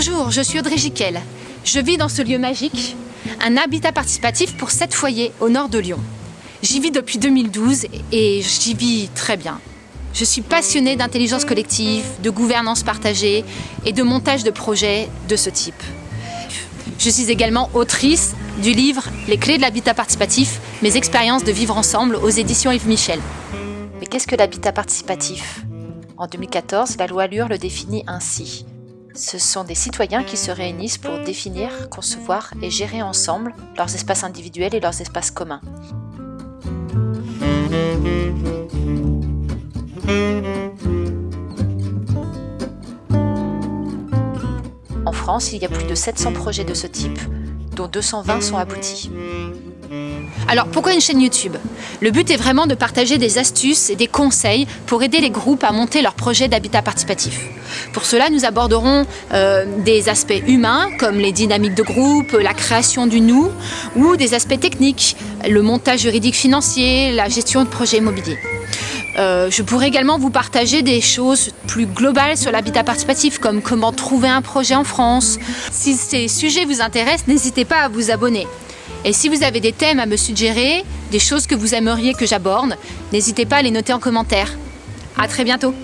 Bonjour, je suis Audrey Giquel. Je vis dans ce lieu magique, un habitat participatif pour 7 foyers au nord de Lyon. J'y vis depuis 2012 et j'y vis très bien. Je suis passionnée d'intelligence collective, de gouvernance partagée et de montage de projets de ce type. Je suis également autrice du livre Les clés de l'habitat participatif, mes expériences de vivre ensemble aux éditions Yves Michel. Mais qu'est-ce que l'habitat participatif? En 2014, la loi Allure le définit ainsi. Ce sont des citoyens qui se réunissent pour définir, concevoir et gérer ensemble leurs espaces individuels et leurs espaces communs. En France, il y a plus de 700 projets de ce type, dont 220 sont aboutis. Alors pourquoi une chaîne YouTube? Le but est vraiment de partager des astuces et des conseils pour aider les groupes à monter leurs projets d'habitat participatif. Pour cela, nous aborderons euh, des aspects humains comme les dynamiques de groupe, la création du nous ou des aspects techniques, le montage juridique financier, la gestion de projets immobiliers. Euh, je pourrais également vous partager des choses plus globales sur l'habitat participatif, comme comment trouver un projet en France. Si ces sujets vous intéressent, n'hésitez pas à vous abonner. Et si vous avez des thèmes à me suggérer, des choses que vous aimeriez que j'aborde, n'hésitez pas à les noter en commentaire. À très bientôt